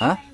Huh.